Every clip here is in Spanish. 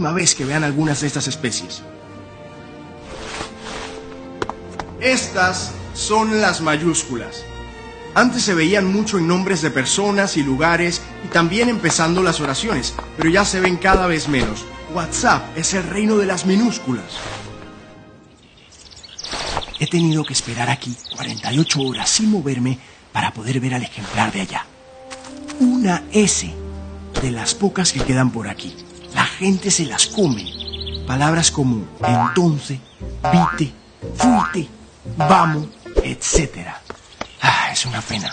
última vez que vean algunas de estas especies. Estas son las mayúsculas. Antes se veían mucho en nombres de personas y lugares y también empezando las oraciones, pero ya se ven cada vez menos. WhatsApp es el reino de las minúsculas. He tenido que esperar aquí 48 horas sin moverme para poder ver al ejemplar de allá. Una S de las pocas que quedan por aquí. Gente se las come. Palabras como entonces, vite, fuite, vamos, etc. Ah, es una pena.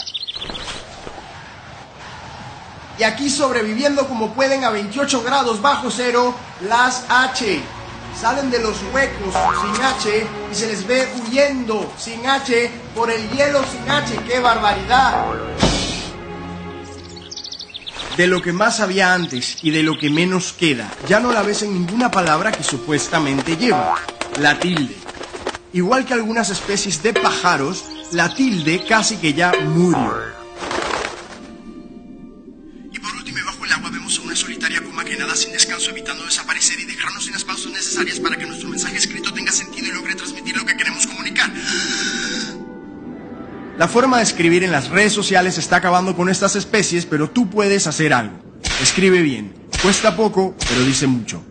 Y aquí sobreviviendo como pueden a 28 grados bajo cero, las H. Salen de los huecos sin H y se les ve huyendo sin H por el hielo sin H. ¡Qué barbaridad! De lo que más había antes y de lo que menos queda, ya no la ves en ninguna palabra que supuestamente lleva, la tilde. Igual que algunas especies de pájaros, la tilde casi que ya murió. Y por último, bajo el agua vemos a una solitaria puma que nada sin descanso evitando desaparecer y dejarnos sin las pausas necesarias para que nuestro mensaje escrito tenga sentido y logre transmitir lo que queremos. La forma de escribir en las redes sociales está acabando con estas especies, pero tú puedes hacer algo. Escribe bien. Cuesta poco, pero dice mucho.